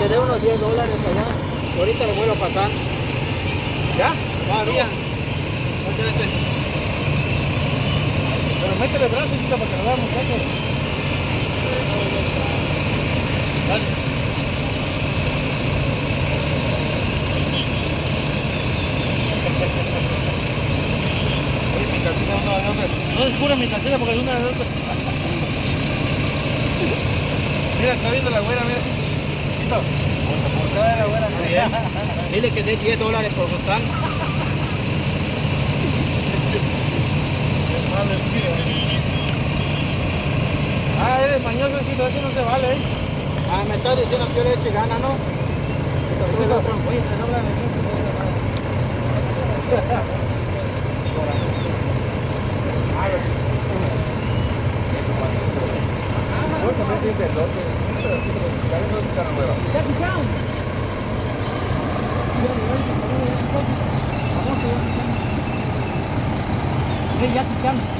quedé unos 10 dólares allá. Ahorita lo vuelvo a pasar. ¿Ya? Todavía. Pero métele el brazo, quita para vean, muchachos. Otra. No descubra mi casita porque es una de otra. Mira, está viendo la güera, mira. La. Dile que dé 10 dólares por tío. Ah, eres mañoso, Chito, eso no se vale, ¿eh? Ah, me está diciendo que yo le eche gana, ¿no? Hey, Jackie Chan.